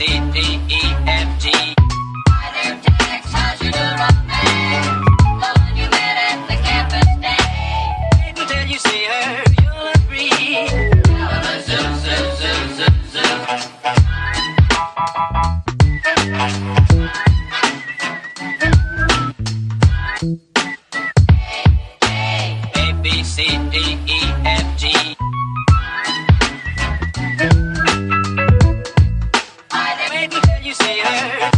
C, D, you say there.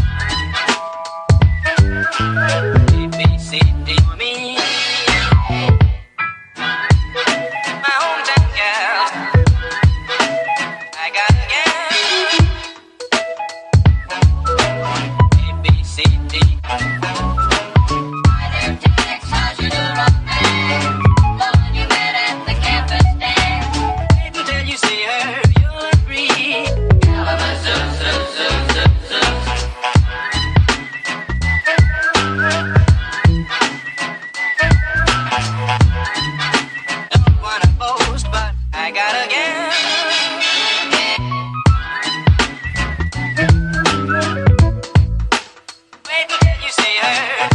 got again. girl. Baby, you see her.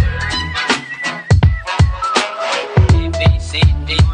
A, B, C, D.